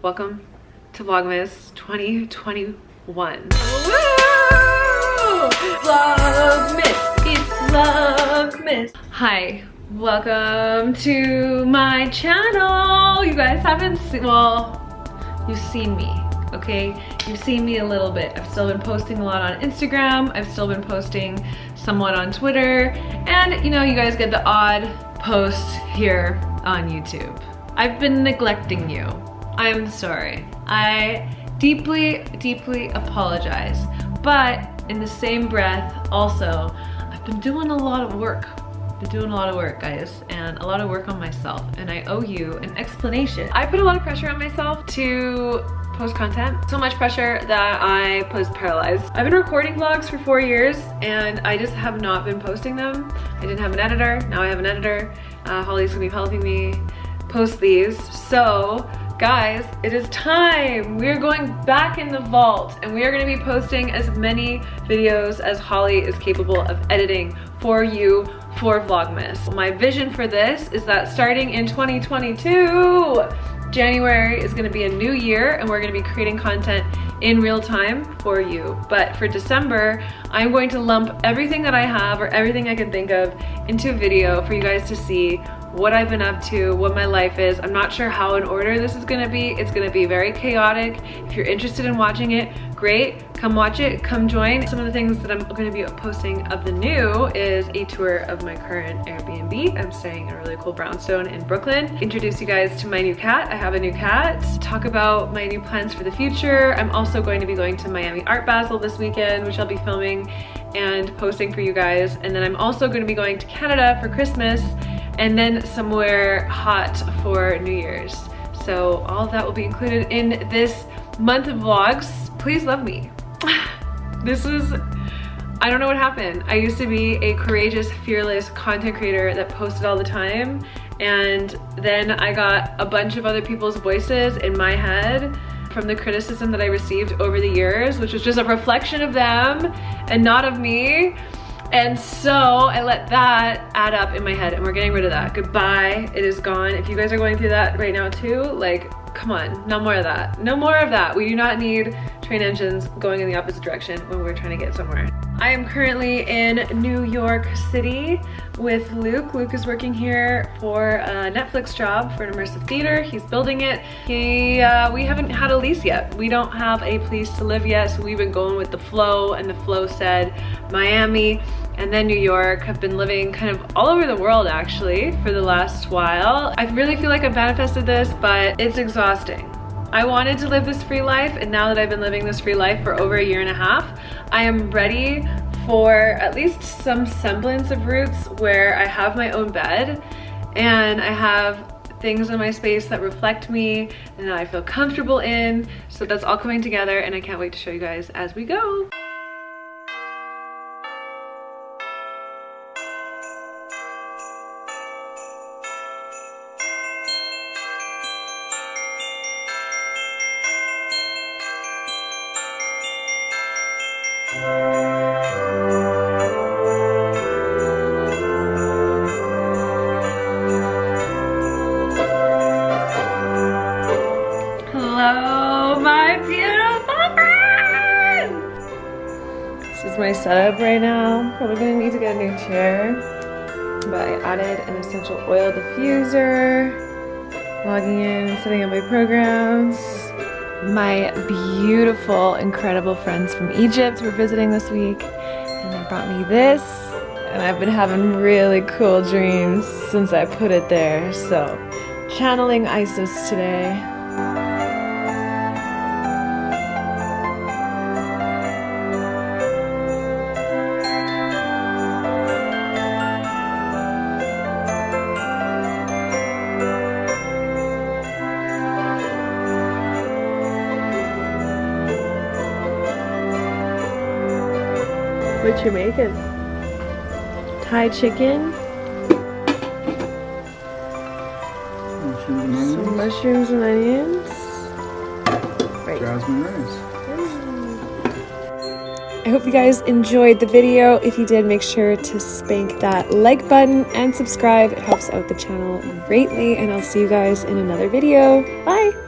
Welcome to Vlogmas 2021. Woo! Vlogmas! It's Vlogmas! Hi, welcome to my channel! You guys haven't seen, well, you've seen me, okay? You've seen me a little bit. I've still been posting a lot on Instagram. I've still been posting somewhat on Twitter. And you know, you guys get the odd post here on YouTube. I've been neglecting you. I'm sorry. I deeply, deeply apologize. But in the same breath, also, I've been doing a lot of work. Been doing a lot of work, guys, and a lot of work on myself, and I owe you an explanation. I put a lot of pressure on myself to post content. So much pressure that I post paralyzed. I've been recording vlogs for four years and I just have not been posting them. I didn't have an editor, now I have an editor. Uh, Holly's gonna be helping me post these. So guys, it is time. We are going back in the vault and we are gonna be posting as many videos as Holly is capable of editing for you for Vlogmas. My vision for this is that starting in 2022, January is gonna be a new year and we're gonna be creating content in real time for you. But for December, I'm going to lump everything that I have or everything I can think of into a video for you guys to see what I've been up to, what my life is. I'm not sure how in order this is gonna be. It's gonna be very chaotic. If you're interested in watching it, great. Come watch it, come join. Some of the things that I'm gonna be posting of the new is a tour of my current Airbnb. I'm staying in a really cool brownstone in Brooklyn. Introduce you guys to my new cat. I have a new cat. Talk about my new plans for the future. I'm also going to be going to Miami Art Basel this weekend, which I'll be filming and posting for you guys. And then I'm also gonna be going to Canada for Christmas and then somewhere hot for New Year's. So all that will be included in this month of vlogs. Please love me. this is, I don't know what happened. I used to be a courageous, fearless content creator that posted all the time. And then I got a bunch of other people's voices in my head from the criticism that I received over the years, which was just a reflection of them and not of me. And so I let that add up in my head and we're getting rid of that. Goodbye, it is gone. If you guys are going through that right now too, like, come on, no more of that. No more of that. We do not need train engines going in the opposite direction when we're trying to get somewhere. I am currently in New York City with Luke. Luke is working here for a Netflix job for an immersive theater. He's building it. He, uh, we haven't had a lease yet. We don't have a place to live yet, so we've been going with the flow, and the flow said Miami and then New York. Have been living kind of all over the world actually for the last while. I really feel like I've manifested this, but it's exhausting. I wanted to live this free life and now that I've been living this free life for over a year and a half, I am ready for at least some semblance of roots where I have my own bed and I have things in my space that reflect me and that I feel comfortable in. So that's all coming together and I can't wait to show you guys as we go. Hello, my beautiful friends! This is my setup right now. Probably gonna need to get a new chair. But I added an essential oil diffuser, logging in, setting up my programs. My beautiful, incredible friends from Egypt were visiting this week and they brought me this and I've been having really cool dreams since I put it there. So channeling Isis today. What you making? Thai chicken? Some mushrooms and onions. Right. Jasmine rice. Mm. I hope you guys enjoyed the video. If you did, make sure to spank that like button and subscribe. It helps out the channel greatly. And I'll see you guys in another video. Bye!